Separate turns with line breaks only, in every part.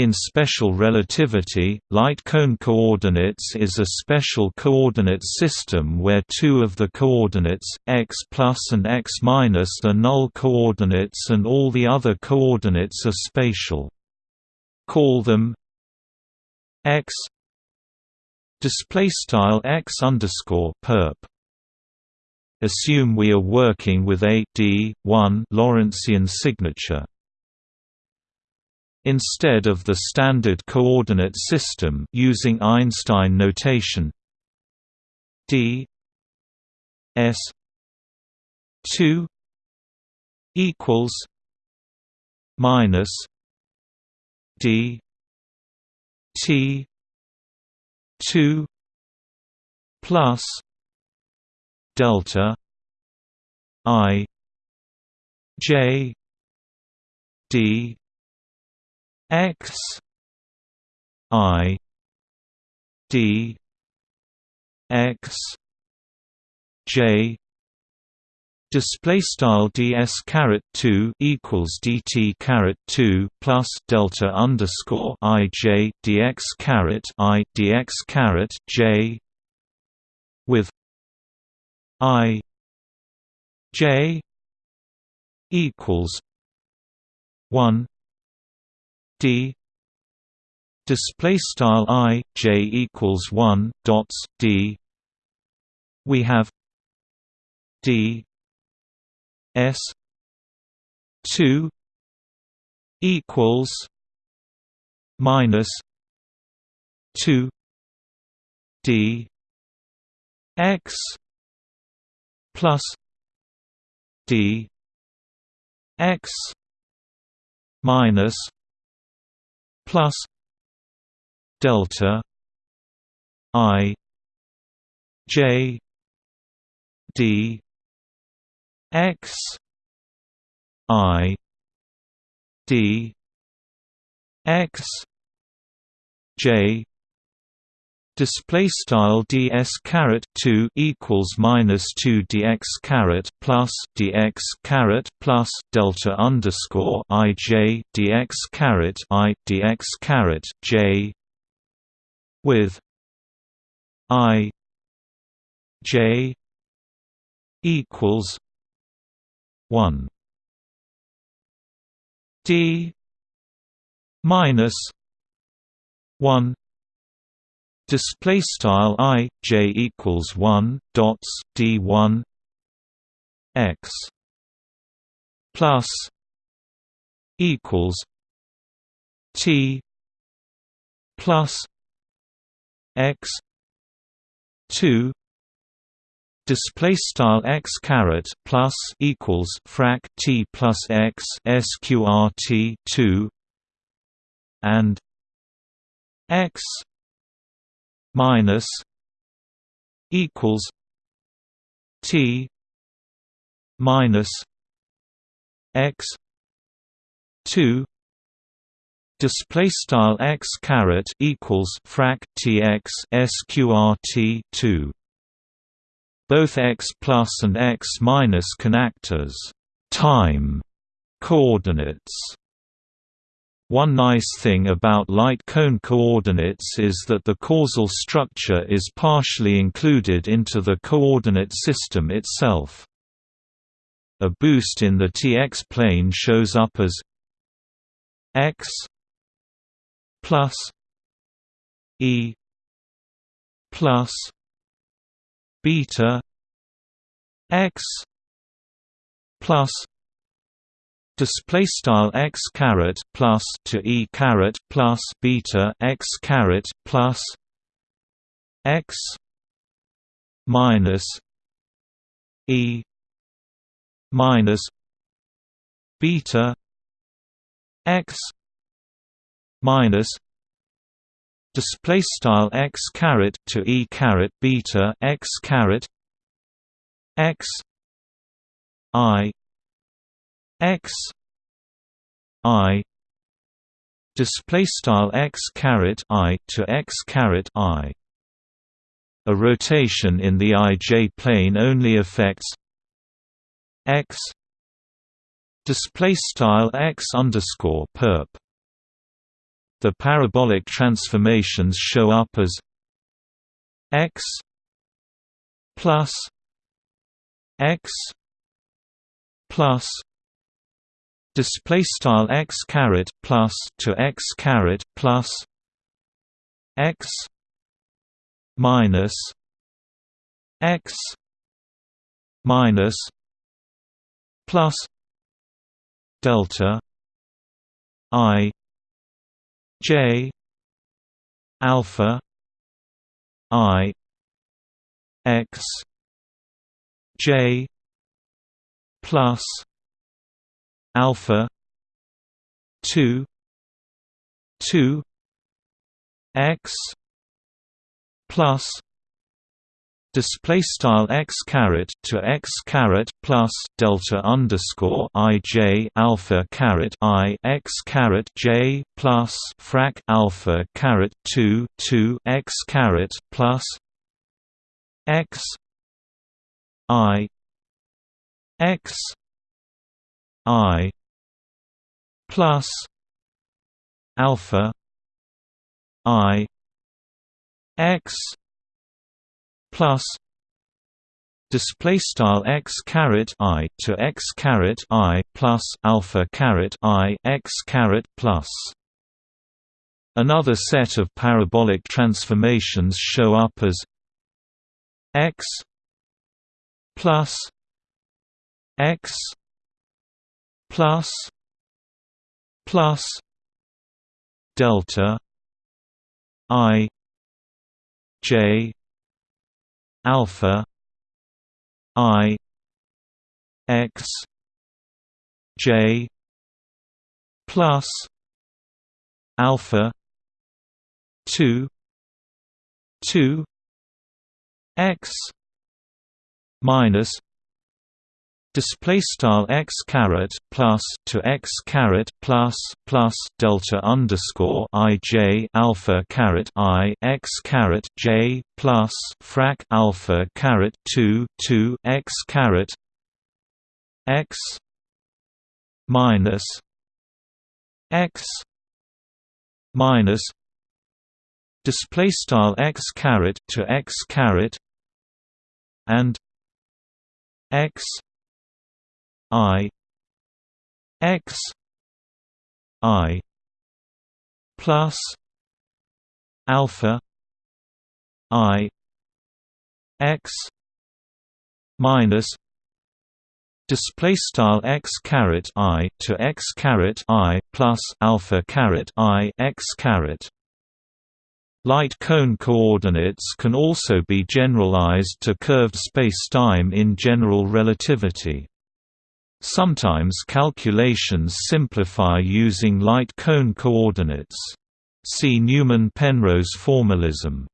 In special relativity, light cone coordinates is a special coordinate system where two of the coordinates, x plus and x minus are null coordinates and all the other coordinates are spatial. Call them x x underscore perp. Assume we are working with a d 1 Lorentzian signature. Instead of the standard coordinate system using Einstein notation d s 2 equals minus d t 2 plus delta i j d x i d x j Display style ds caret two equals dt caret two plus delta underscore i j dx caret i dx caret j with i j equals one d display style i j equals 1 dots d. We have d s 2 equals minus 2 d x plus d x minus plus delta i j d x i d x j display style ds caret 2 equals minus 2 dx caret plus dx caret plus delta underscore i j dx caret i dx caret j with i j equals 1 d minus 1 display style i j equals 1 dots d 1 x plus equals t plus x 2 display style x caret plus equals frac t plus x sqrt 2 and x minus equals T minus X two display style x caret equals frac tx sqrt 2 both x plus and x minus can act as time coordinates one nice thing about light cone coordinates is that the causal structure is partially included into the coordinate system itself. A boost in the Tx plane shows up as x plus e plus beta x plus display style x caret plus to e caret plus beta x caret plus x minus e minus beta x minus display style x caret to e caret beta x caret x i x i display style x caret i to x caret i. A rotation in the ij plane only affects x display style x underscore perp. The parabolic transformations show up as x plus x plus display style x caret plus to x caret plus x minus x minus plus delta i j alpha i x j plus alpha 2 2 x plus display style x caret to x caret plus delta underscore i j alpha caret i x caret j plus frac alpha caret 2 2 x caret plus x i x i plus alpha i x plus display style x caret i to x caret i plus alpha caret i x caret plus. Another set of parabolic transformations show up as x plus x plus plus delta i j alpha i x j plus alpha 2 2 x minus display style x caret plus to x caret plus plus delta underscore i j alpha caret i x caret j plus frac alpha caret 2 2 x caret x minus x minus display style x caret to x caret and x I X I plus alpha I X minus display style x caret i to x caret i plus alpha caret i x caret Light cone coordinates can also be generalized to curved spacetime in general relativity. Sometimes calculations simplify using light cone coordinates. See Newman-Penrose formalism.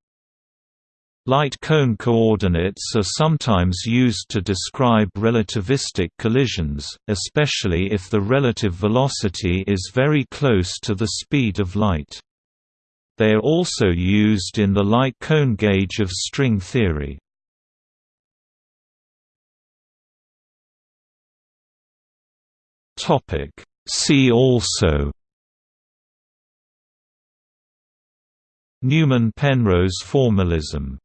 Light cone coordinates are sometimes used to describe relativistic collisions, especially if the relative velocity is very close to the speed of light. They are also used in the light cone gauge of string theory. Topic. See also Newman-Penrose formalism